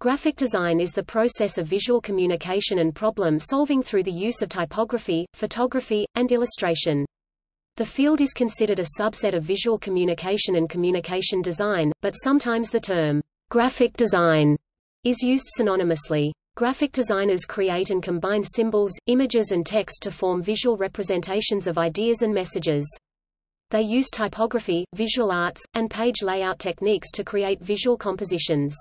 Graphic design is the process of visual communication and problem solving through the use of typography, photography, and illustration. The field is considered a subset of visual communication and communication design, but sometimes the term graphic design is used synonymously. Graphic designers create and combine symbols, images and text to form visual representations of ideas and messages. They use typography, visual arts, and page layout techniques to create visual compositions.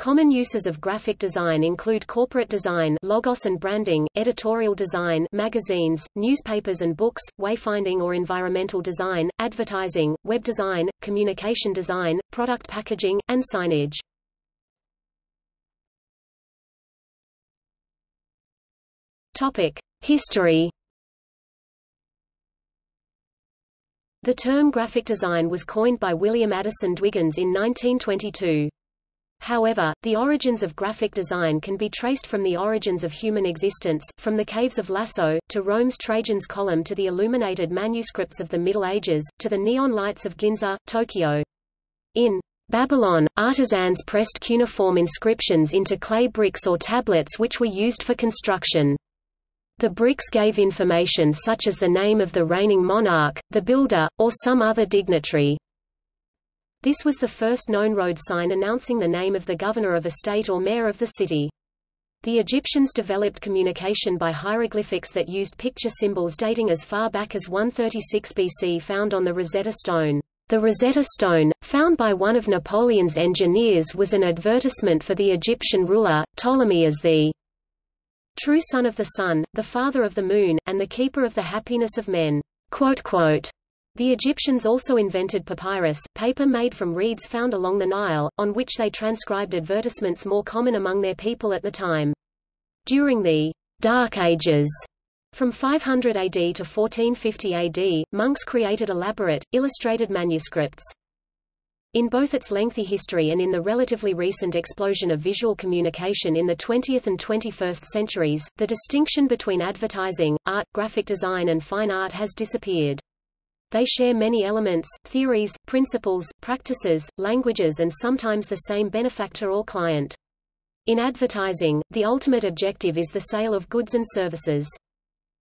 Common uses of graphic design include corporate design logos and branding, editorial design magazines, newspapers and books, wayfinding or environmental design, advertising, web design, communication design, product packaging, and signage. Topic: History The term graphic design was coined by William Addison Dwiggins in 1922. However, the origins of graphic design can be traced from the origins of human existence, from the caves of Lascaux, to Rome's Trajan's Column to the illuminated manuscripts of the Middle Ages, to the neon lights of Ginza, Tokyo. In Babylon, artisans pressed cuneiform inscriptions into clay bricks or tablets which were used for construction. The bricks gave information such as the name of the reigning monarch, the builder, or some other dignitary. This was the first known road sign announcing the name of the governor of a state or mayor of the city. The Egyptians developed communication by hieroglyphics that used picture symbols dating as far back as 136 BC found on the Rosetta Stone. The Rosetta Stone, found by one of Napoleon's engineers was an advertisement for the Egyptian ruler, Ptolemy as the true son of the sun, the father of the moon, and the keeper of the happiness of men. The Egyptians also invented papyrus, paper made from reeds found along the Nile, on which they transcribed advertisements more common among their people at the time. During the Dark Ages, from 500 AD to 1450 AD, monks created elaborate, illustrated manuscripts. In both its lengthy history and in the relatively recent explosion of visual communication in the 20th and 21st centuries, the distinction between advertising, art, graphic design and fine art has disappeared. They share many elements, theories, principles, practices, languages and sometimes the same benefactor or client. In advertising, the ultimate objective is the sale of goods and services.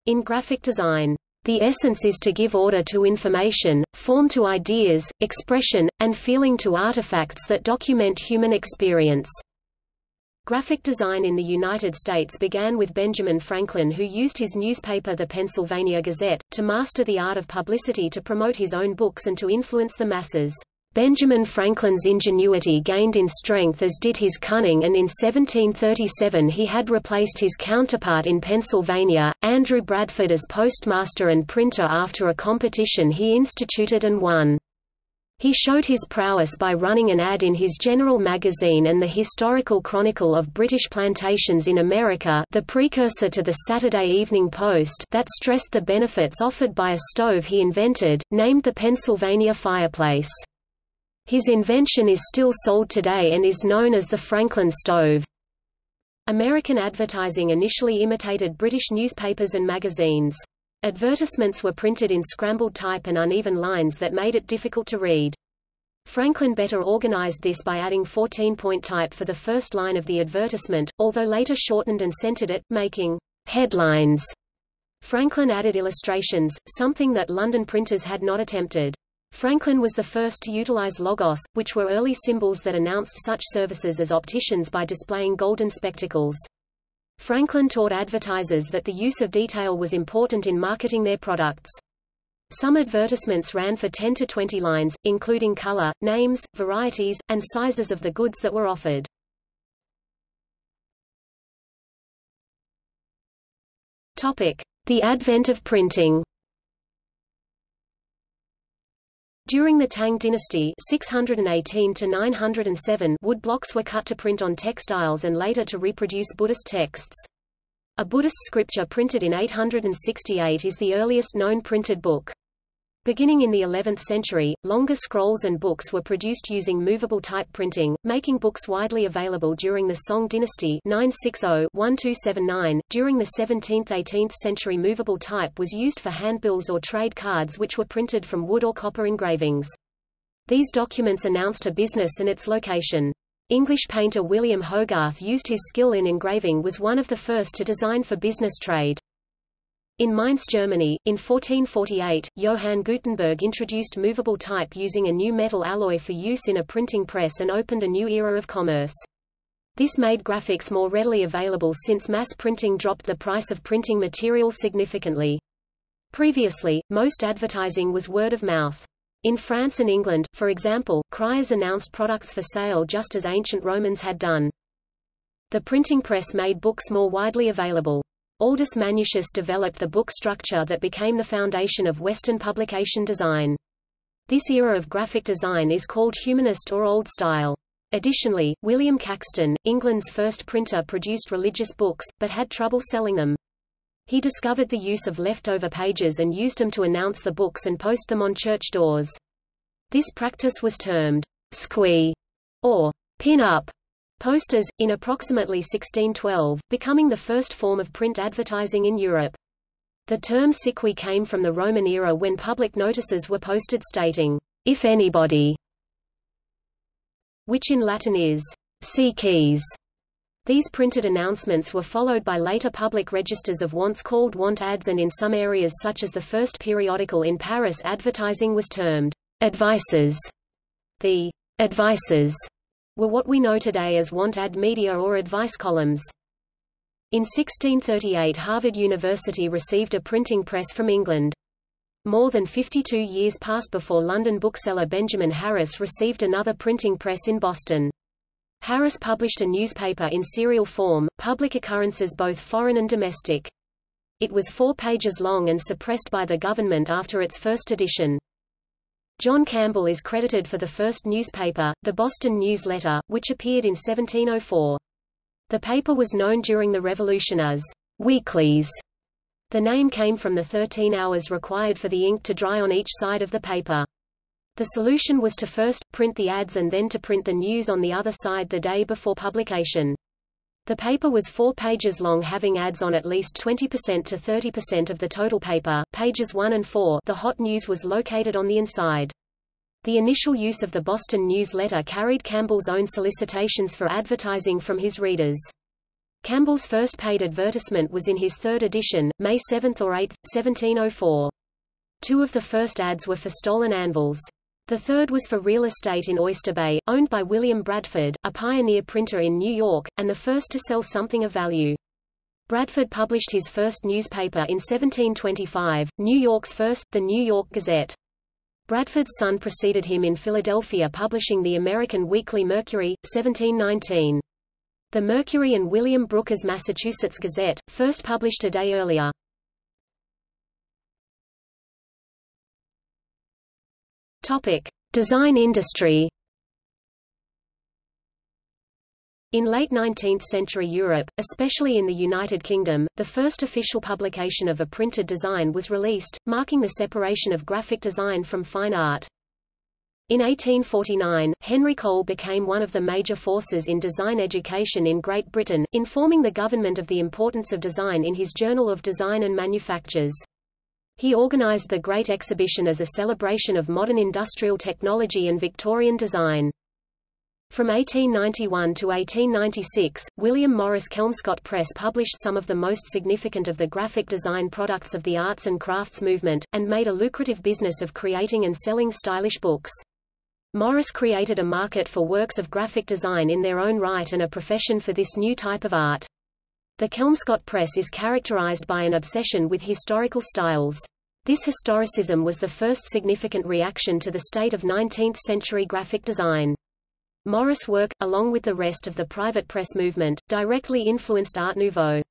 In graphic design, the essence is to give order to information, form to ideas, expression, and feeling to artifacts that document human experience. Graphic design in the United States began with Benjamin Franklin who used his newspaper The Pennsylvania Gazette, to master the art of publicity to promote his own books and to influence the masses. Benjamin Franklin's ingenuity gained in strength as did his cunning and in 1737 he had replaced his counterpart in Pennsylvania, Andrew Bradford as postmaster and printer after a competition he instituted and won. He showed his prowess by running an ad in his General magazine and the Historical Chronicle of British Plantations in America the precursor to the Saturday Evening Post that stressed the benefits offered by a stove he invented, named the Pennsylvania fireplace. His invention is still sold today and is known as the Franklin stove. American advertising initially imitated British newspapers and magazines. Advertisements were printed in scrambled type and uneven lines that made it difficult to read. Franklin better organized this by adding 14-point type for the first line of the advertisement, although later shortened and centered it, making headlines. Franklin added illustrations, something that London printers had not attempted. Franklin was the first to utilize logos, which were early symbols that announced such services as opticians by displaying golden spectacles. Franklin taught advertisers that the use of detail was important in marketing their products. Some advertisements ran for 10 to 20 lines, including color, names, varieties, and sizes of the goods that were offered. Topic: The advent of printing. During the Tang dynasty 618 to 907 wood blocks were cut to print on textiles and later to reproduce Buddhist texts. A Buddhist scripture printed in 868 is the earliest known printed book. Beginning in the 11th century, longer scrolls and books were produced using movable type printing, making books widely available during the Song dynasty 960-1279. During the 17th–18th century movable type was used for handbills or trade cards which were printed from wood or copper engravings. These documents announced a business and its location. English painter William Hogarth used his skill in engraving was one of the first to design for business trade. In Mainz, Germany, in 1448, Johann Gutenberg introduced movable type using a new metal alloy for use in a printing press and opened a new era of commerce. This made graphics more readily available since mass printing dropped the price of printing material significantly. Previously, most advertising was word of mouth. In France and England, for example, criers announced products for sale just as ancient Romans had done. The printing press made books more widely available. Aldus Manutius developed the book structure that became the foundation of Western publication design. This era of graphic design is called humanist or old style. Additionally, William Caxton, England's first printer produced religious books, but had trouble selling them. He discovered the use of leftover pages and used them to announce the books and post them on church doors. This practice was termed siquis or pin-up posters, in approximately 1612, becoming the first form of print advertising in Europe. The term siqui came from the Roman era when public notices were posted stating, if anybody, which in Latin is, keys. These printed announcements were followed by later public registers of wants called want ads and in some areas such as the first periodical in Paris advertising was termed advices. The advices were what we know today as want ad media or advice columns. In 1638 Harvard University received a printing press from England. More than 52 years passed before London bookseller Benjamin Harris received another printing press in Boston. Harris published a newspaper in serial form, public occurrences both foreign and domestic. It was four pages long and suppressed by the government after its first edition. John Campbell is credited for the first newspaper, the Boston News Letter, which appeared in 1704. The paper was known during the Revolution as weeklies. The name came from the 13 hours required for the ink to dry on each side of the paper. The solution was to first, print the ads and then to print the news on the other side the day before publication. The paper was four pages long having ads on at least 20% to 30% of the total paper, pages 1 and 4 the hot news was located on the inside. The initial use of the Boston newsletter carried Campbell's own solicitations for advertising from his readers. Campbell's first paid advertisement was in his third edition, May 7 or 8, 1704. Two of the first ads were for stolen anvils. The third was for real estate in Oyster Bay, owned by William Bradford, a pioneer printer in New York, and the first to sell something of value. Bradford published his first newspaper in 1725, New York's first, the New York Gazette. Bradford's son preceded him in Philadelphia publishing the American Weekly Mercury, 1719. The Mercury and William Brooker's Massachusetts Gazette, first published a day earlier. Topic: Design industry. In late 19th century Europe, especially in the United Kingdom, the first official publication of a printed design was released, marking the separation of graphic design from fine art. In 1849, Henry Cole became one of the major forces in design education in Great Britain, informing the government of the importance of design in his Journal of Design and Manufactures. He organized the Great Exhibition as a celebration of modern industrial technology and Victorian design. From 1891 to 1896, William Morris Kelmscott Press published some of the most significant of the graphic design products of the arts and crafts movement, and made a lucrative business of creating and selling stylish books. Morris created a market for works of graphic design in their own right and a profession for this new type of art. The Kelmscott Press is characterized by an obsession with historical styles. This historicism was the first significant reaction to the state of 19th-century graphic design. Morris' work, along with the rest of the private press movement, directly influenced Art Nouveau.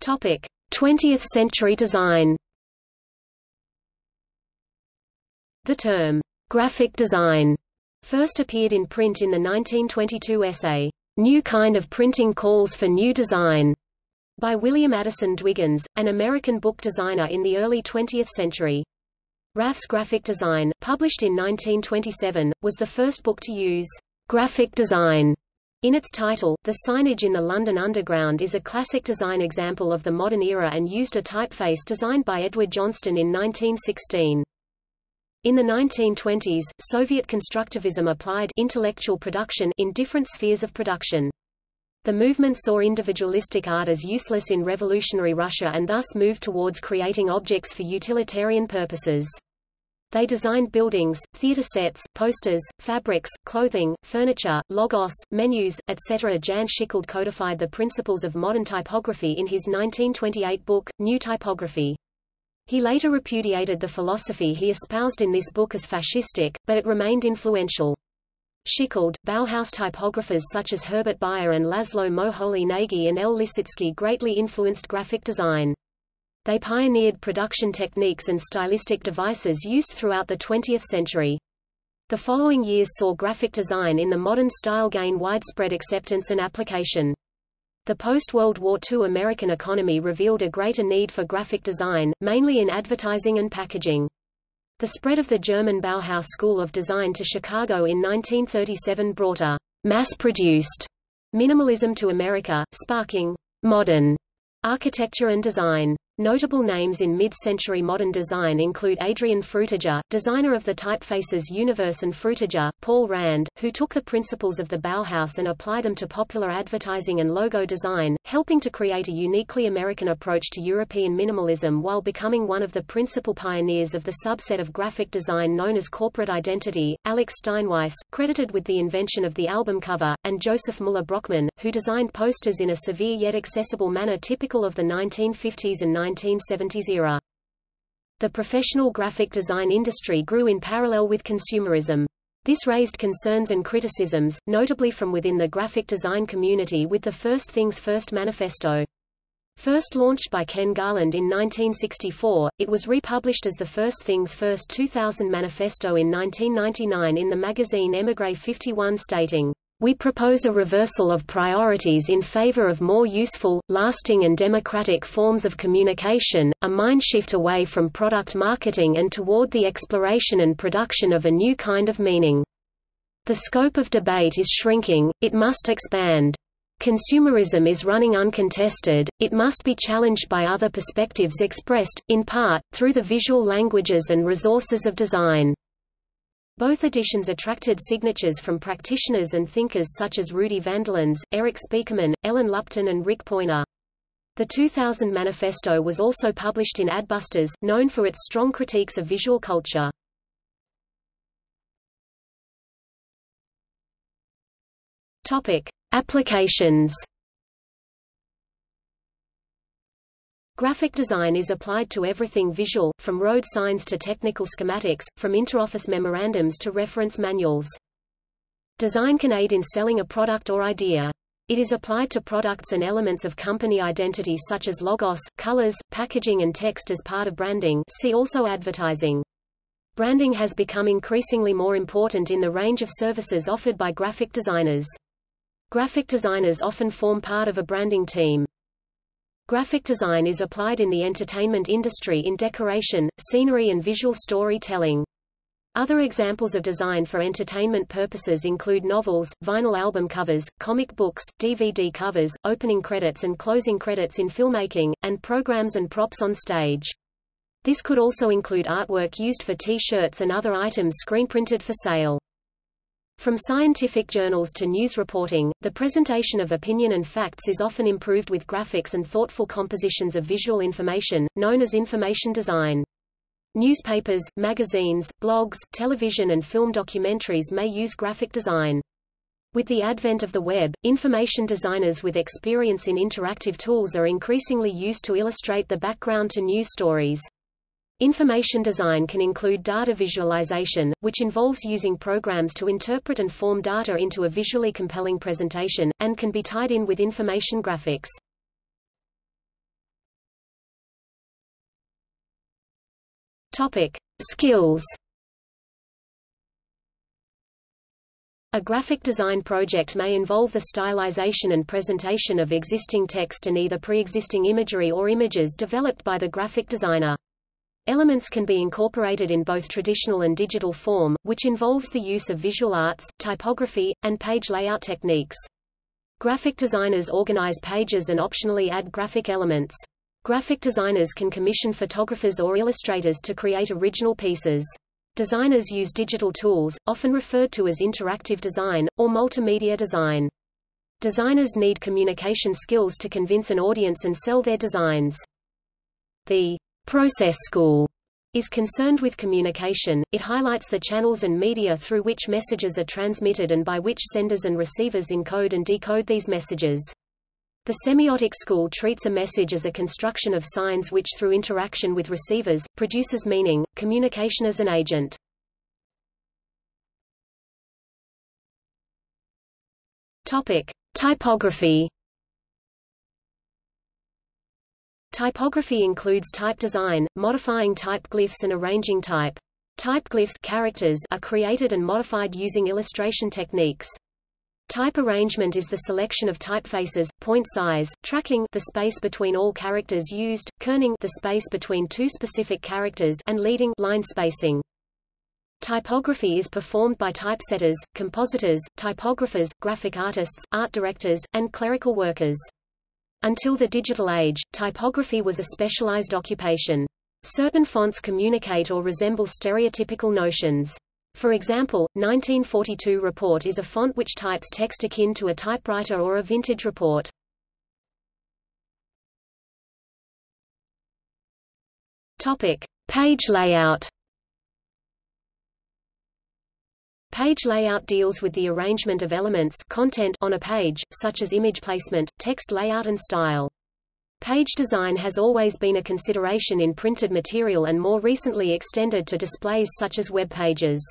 Topic: 20th century design. The term graphic design first appeared in print in the 1922 essay, New Kind of Printing Calls for New Design, by William Addison Dwiggins, an American book designer in the early 20th century. Raffe's Graphic Design, published in 1927, was the first book to use graphic design in its title. The signage in the London Underground is a classic design example of the modern era and used a typeface designed by Edward Johnston in 1916. In the 1920s, Soviet constructivism applied intellectual production in different spheres of production. The movement saw individualistic art as useless in revolutionary Russia and thus moved towards creating objects for utilitarian purposes. They designed buildings, theater sets, posters, fabrics, clothing, furniture, logos, menus, etc. Jan Tschichold codified the principles of modern typography in his 1928 book, New Typography. He later repudiated the philosophy he espoused in this book as fascistic, but it remained influential. Tschichold, Bauhaus typographers such as Herbert Bayer and Laszlo Moholy-Nagy and El Lissitzky greatly influenced graphic design. They pioneered production techniques and stylistic devices used throughout the 20th century. The following years saw graphic design in the modern style gain widespread acceptance and application. The post-World War II American economy revealed a greater need for graphic design, mainly in advertising and packaging. The spread of the German Bauhaus School of Design to Chicago in 1937 brought a mass-produced minimalism to America, sparking modern architecture and design. Notable names in mid-century modern design include Adrian Frutiger, designer of the typefaces Univers and Frutiger, Paul Rand, who took the principles of the Bauhaus and applied them to popular advertising and logo design, helping to create a uniquely American approach to European minimalism while becoming one of the principal pioneers of the subset of graphic design known as corporate identity, Alex Steinweiss, credited with the invention of the album cover, and Joseph Muller Brockmann, who designed posters in a severe yet accessible manner typical of the 1950s and 1970s era. The professional graphic design industry grew in parallel with consumerism. This raised concerns and criticisms, notably from within the graphic design community with the First Things First manifesto. First launched by Ken Garland in 1964, it was republished as the First Things First 2000 manifesto in 1999 in the magazine Emigre 51 stating, we propose a reversal of priorities in favor of more useful, lasting and democratic forms of communication, a mind shift away from product marketing and toward the exploration and production of a new kind of meaning. The scope of debate is shrinking, it must expand. Consumerism is running uncontested, it must be challenged by other perspectives expressed, in part, through the visual languages and resources of design. Both editions attracted signatures from practitioners and thinkers such as Rudy Vanderlans, Erik Spiekermann, Ellen Lupton and Rick Poynor. The 2000 manifesto was also published in Adbusters, known for its strong critiques of visual culture. Topic: Applications Graphic design is applied to everything visual, from road signs to technical schematics, from interoffice memorandums to reference manuals. Design can aid in selling a product or idea. It is applied to products and elements of company identity such as logos, colors, packaging and text as part of branding see also advertising. Branding has become increasingly more important in the range of services offered by graphic designers. Graphic designers often form part of a branding team. Graphic design is applied in the entertainment industry in decoration, scenery and visual storytelling. Other examples of design for entertainment purposes include novels, vinyl album covers, comic books, DVD covers, opening credits and closing credits in filmmaking, and programs and props on stage. This could also include artwork used for T-shirts and other items screen-printed for sale. From scientific journals to news reporting, the presentation of opinion and facts is often improved with graphics and thoughtful compositions of visual information, known as information design. Newspapers, magazines, blogs, television and film documentaries may use graphic design. With the advent of the web, information designers with experience in interactive tools are increasingly used to illustrate the background to news stories. Information design can include data visualization, which involves using programs to interpret and form data into a visually compelling presentation, and can be tied in with information graphics. Topic. Skills A graphic design project may involve the stylization and presentation of existing text and either pre-existing imagery or images developed by the graphic designer. Elements can be incorporated in both traditional and digital form, which involves the use of visual arts, typography, and page layout techniques. Graphic designers organize pages and optionally add graphic elements. Graphic designers can commission photographers or illustrators to create original pieces. Designers use digital tools, often referred to as interactive design, or multimedia design. Designers need communication skills to convince an audience and sell their designs. The process school is concerned with communication, it highlights the channels and media through which messages are transmitted and by which senders and receivers encode and decode these messages. The semiotic school treats a message as a construction of signs which through interaction with receivers, produces meaning, communication as an agent. Topic. Typography Typography includes type design, modifying type glyphs and arranging type. Type glyphs characters are created and modified using illustration techniques. Type arrangement is the selection of typefaces, point size, tracking the space between all characters used, kerning the space between two specific characters and leading line spacing. Typography is performed by typesetters, compositors, typographers, graphic artists, art directors, and clerical workers. Until the digital age, typography was a specialized occupation. Certain fonts communicate or resemble stereotypical notions. For example, 1942 Report is a font which types text akin to a typewriter or a vintage report. Topic: Page layout. Page layout deals with the arrangement of elements content on a page, such as image placement, text layout and style. Page design has always been a consideration in printed material and more recently extended to displays such as web pages.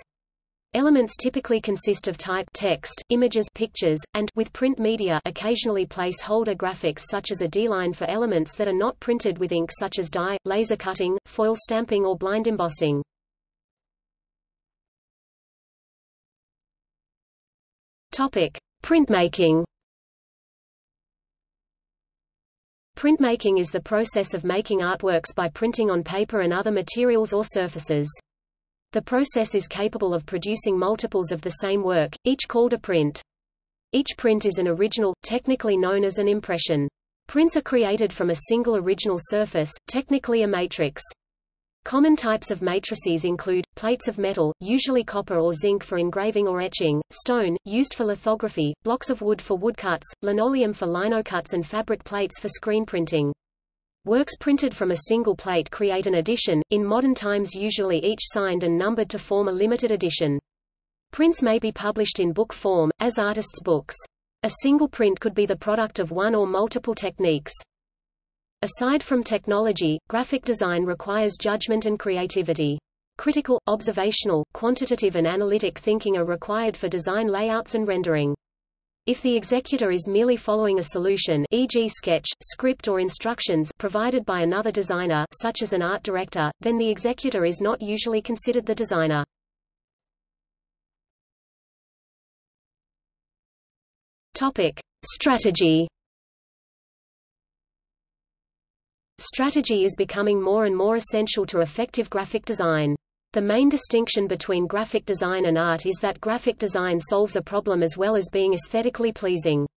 Elements typically consist of type text, images pictures, and with print media occasionally placeholder graphics such as a dieline for elements that are not printed with ink such as die, laser cutting, foil stamping or blind embossing. Topic: Printmaking. Printmaking is the process of making artworks by printing on paper and other materials or surfaces. The process is capable of producing multiples of the same work, each called a print. Each print is an original, technically known as an impression. Prints are created from a single original surface, technically a matrix. Common types of matrices include, plates of metal, usually copper or zinc for engraving or etching, stone, used for lithography, blocks of wood for woodcuts, linoleum for linocuts and fabric plates for screen printing. Works printed from a single plate create an edition, in modern times usually each signed and numbered to form a limited edition. Prints may be published in book form, as artists' books. A single print could be the product of one or multiple techniques. Aside from technology, graphic design requires judgment and creativity. Critical, observational, quantitative and analytic thinking are required for design layouts and rendering. If the executor is merely following a solution e.g. sketch, script or instructions provided by another designer such as an art director, then the executor is not usually considered the designer. Topic: Strategy Strategy is becoming more and more essential to effective graphic design. The main distinction between graphic design and art is that graphic design solves a problem as well as being aesthetically pleasing.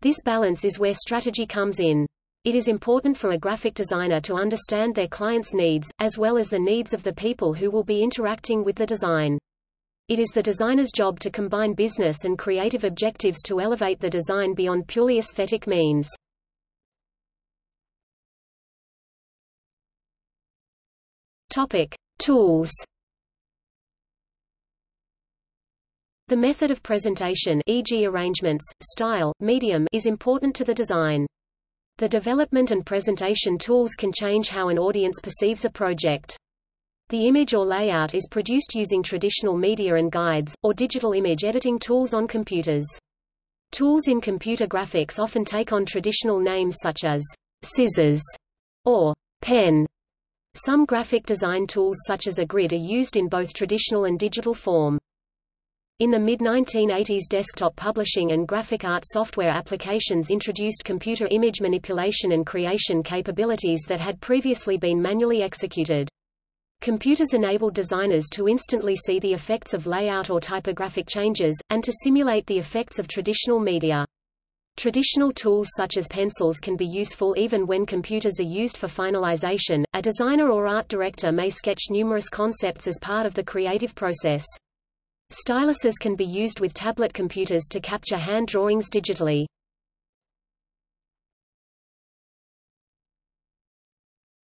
This balance is where strategy comes in. It is important for a graphic designer to understand their client's needs, as well as the needs of the people who will be interacting with the design. It is the designer's job to combine business and creative objectives to elevate the design beyond purely aesthetic means. Topic: Tools. The method of presentation e.g. arrangements, style, medium is important to the design. The development and presentation tools can change how an audience perceives a project. The image or layout is produced using traditional media and guides, or digital image editing tools on computers. Tools in computer graphics often take on traditional names such as scissors or pen some graphic design tools such as a grid are used in both traditional and digital form. In the mid-1980s desktop publishing and graphic art software applications introduced computer image manipulation and creation capabilities that had previously been manually executed. Computers enabled designers to instantly see the effects of layout or typographic changes, and to simulate the effects of traditional media. Traditional tools such as pencils can be useful even when computers are used for finalization. A designer or art director may sketch numerous concepts as part of the creative process. Styluses can be used with tablet computers to capture hand drawings digitally.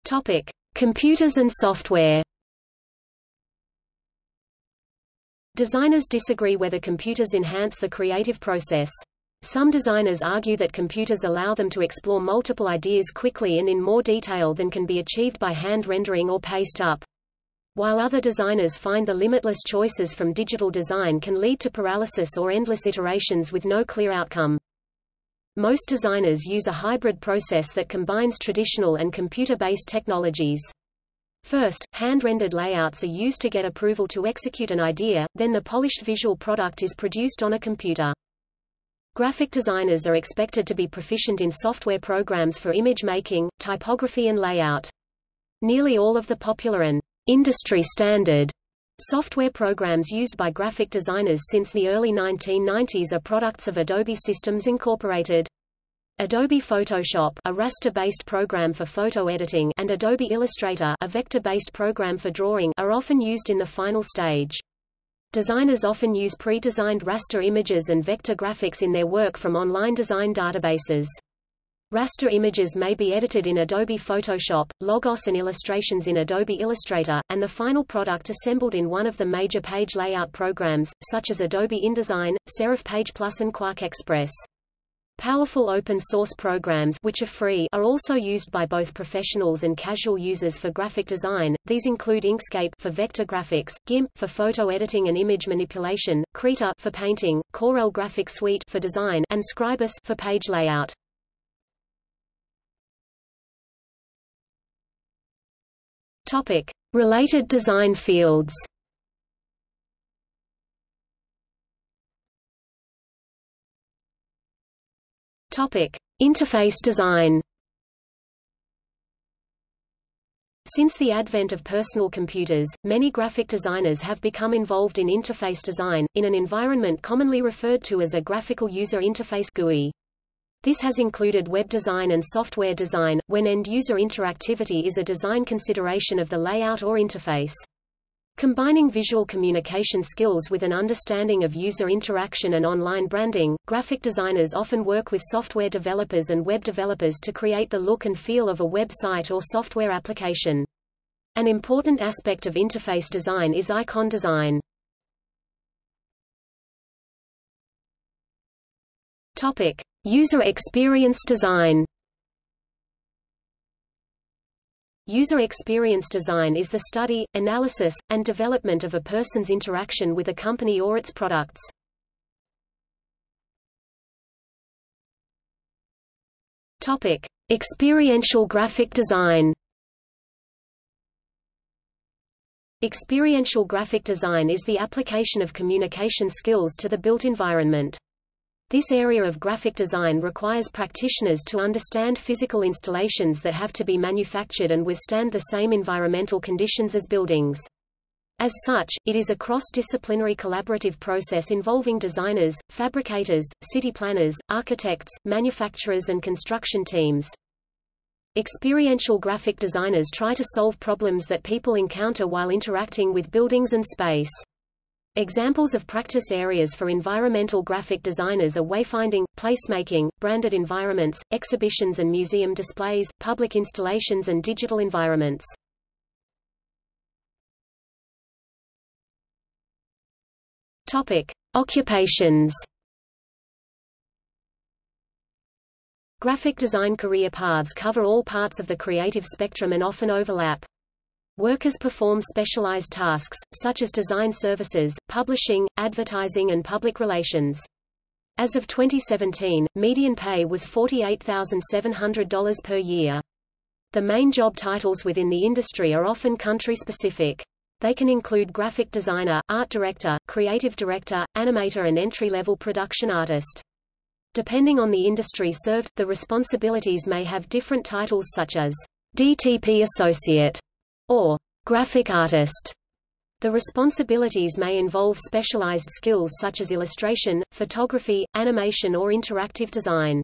Topic: Computers and software. Designers disagree whether computers enhance the creative process. Some designers argue that computers allow them to explore multiple ideas quickly and in more detail than can be achieved by hand rendering or paste up. While other designers find the limitless choices from digital design can lead to paralysis or endless iterations with no clear outcome. Most designers use a hybrid process that combines traditional and computer-based technologies. First, hand-rendered layouts are used to get approval to execute an idea, then the polished visual product is produced on a computer. Graphic designers are expected to be proficient in software programs for image making, typography and layout. Nearly all of the popular and industry standard software programs used by graphic designers since the early 1990s are products of Adobe Systems Incorporated. Adobe Photoshop a raster-based program for photo editing and Adobe Illustrator a vector-based program for drawing are often used in the final stage. Designers often use pre-designed raster images and vector graphics in their work from online design databases. Raster images may be edited in Adobe Photoshop, Logos and illustrations in Adobe Illustrator, and the final product assembled in one of the major page layout programs, such as Adobe InDesign, Serif Page Plus and QuarkXPress. Powerful open-source programs which are free are also used by both professionals and casual users for graphic design. These include Inkscape for vector graphics, GIMP for photo editing and image manipulation, Krita for painting, Corel Graphic Suite for design, and Scribus for page layout. Topic: Related design fields. Topic: Interface design. Since the advent of personal computers, many graphic designers have become involved in interface design, in an environment commonly referred to as a graphical user interface GUI. This has included web design and software design, when end-user interactivity is a design consideration of the layout or interface. Combining visual communication skills with an understanding of user interaction and online branding, graphic designers often work with software developers and web developers to create the look and feel of a website or software application. An important aspect of interface design is icon design. Topic: User experience design. User experience design is the study, analysis, and development of a person's interaction with a company or its products. Topic: Experiential graphic design. Experiential graphic design is the application of communication skills to the built environment. This area of graphic design requires practitioners to understand physical installations that have to be manufactured and withstand the same environmental conditions as buildings. As such, it is a cross-disciplinary collaborative process involving designers, fabricators, city planners, architects, manufacturers and construction teams. Experiential graphic designers try to solve problems that people encounter while interacting with buildings and space. Examples of practice areas for environmental graphic designers are wayfinding, placemaking, branded environments, exhibitions and museum displays, public installations and digital environments. Topic: Occupations. Graphic design career paths cover all parts of the creative spectrum and often overlap. Workers perform specialized tasks, such as design services, publishing, advertising and public relations. As of 2017, median pay was $48,700 per year. The main job titles within the industry are often country-specific. They can include graphic designer, art director, creative director, animator and entry-level production artist. Depending on the industry served, the responsibilities may have different titles such as DTP Associate or graphic artist. The responsibilities may involve specialized skills such as illustration, photography, animation or interactive design.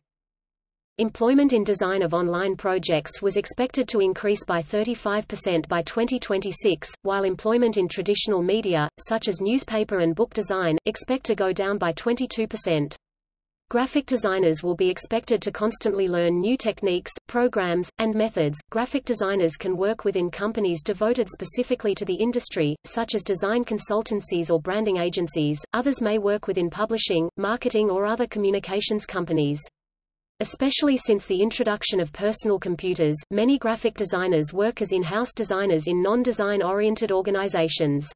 Employment in design of online projects was expected to increase by 35% by 2026, while employment in traditional media, such as newspaper and book design, expect to go down by 22%. Graphic designers will be expected to constantly learn new techniques, programs, and methods. Graphic designers can work within companies devoted specifically to the industry, such as design consultancies or branding agencies. Others may work within publishing, marketing, or other communications companies. Especially since the introduction of personal computers, many graphic designers work as in-house designers in non-design oriented organizations.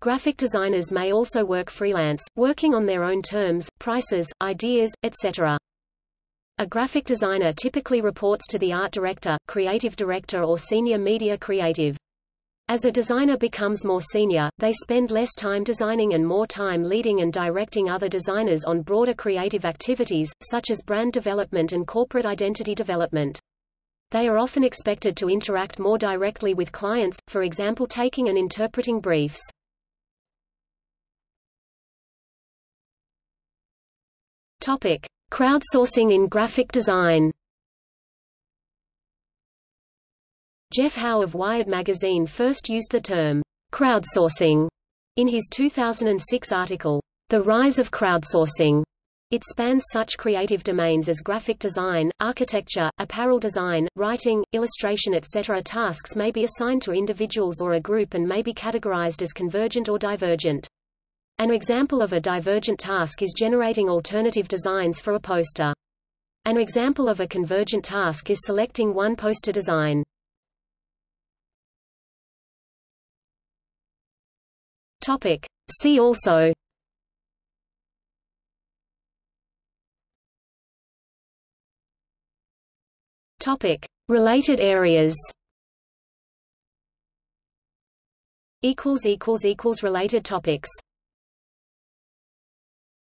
Graphic designers may also work freelance, working on their own terms, prices, ideas, etc. A graphic designer typically reports to the art director, creative director or senior media creative. As a designer becomes more senior, they spend less time designing and more time leading and directing other designers on broader creative activities, such as brand development and corporate identity development. They are often expected to interact more directly with clients, for example taking and interpreting briefs. Topic: Crowdsourcing in graphic design. Jeff Howe of Wired magazine first used the term crowdsourcing in his 2006 article, The Rise of Crowdsourcing. It spans such creative domains as graphic design, architecture, apparel design, writing, illustration etc. Tasks may be assigned to individuals or a group and may be categorized as convergent or divergent. An example of a divergent task is generating alternative designs for a poster. An example of a convergent task is selecting one poster design. Topic. See also Topic. Related areas Related topics